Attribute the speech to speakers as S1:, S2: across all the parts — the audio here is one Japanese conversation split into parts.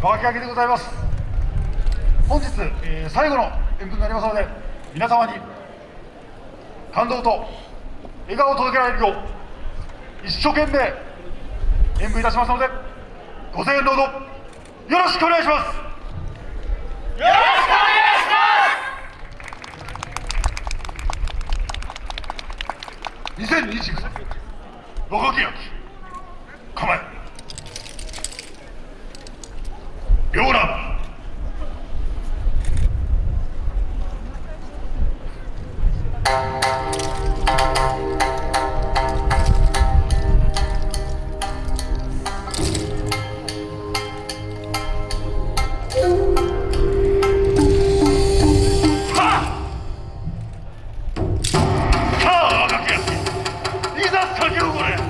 S1: 川木明でございます。本日、えー最後の演舞になりますので皆様に感動と笑顔を届けられるよう一生懸命演舞いたしますのでご声援どうぞよろしくお願いします。よろしくお願いします。2029若木焼構え。いざ先を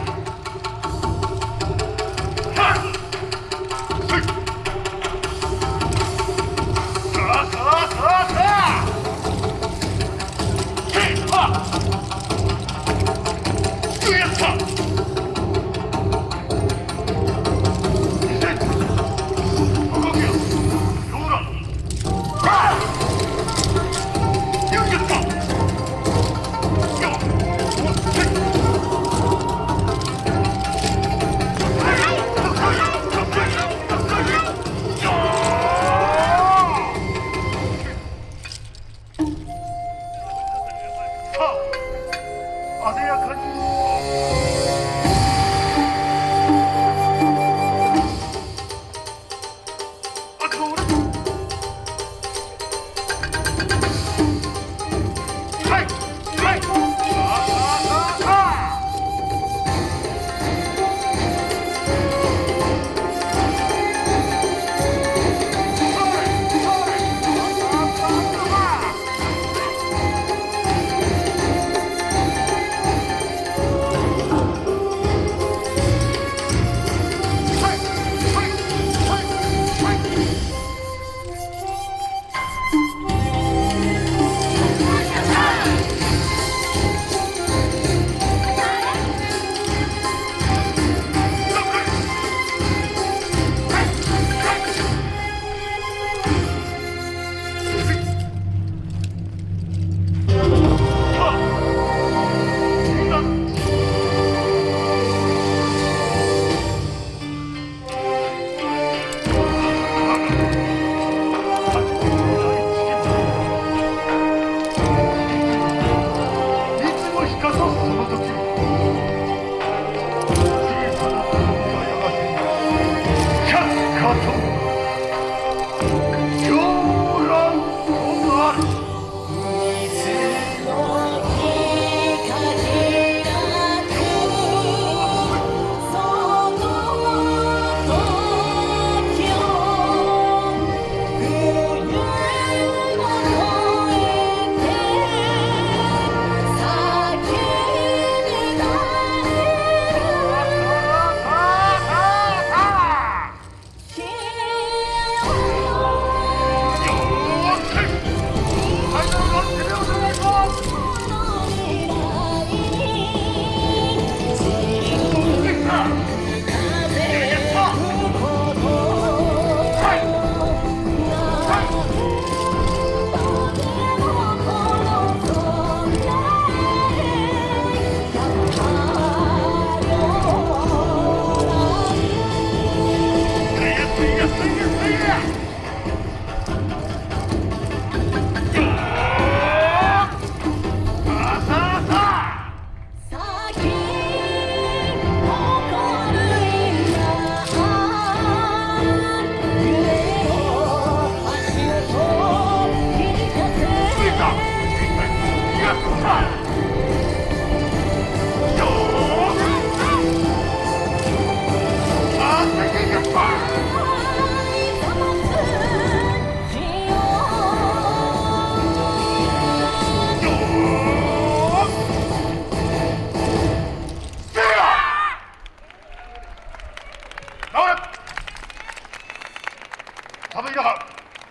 S1: 寒い中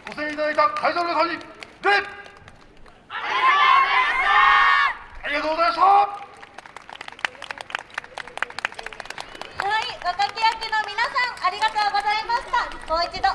S1: ご声援いただいた会場の皆さんに礼ありがとうございました
S2: はい、若き役の皆さんありがとうございました。もう一度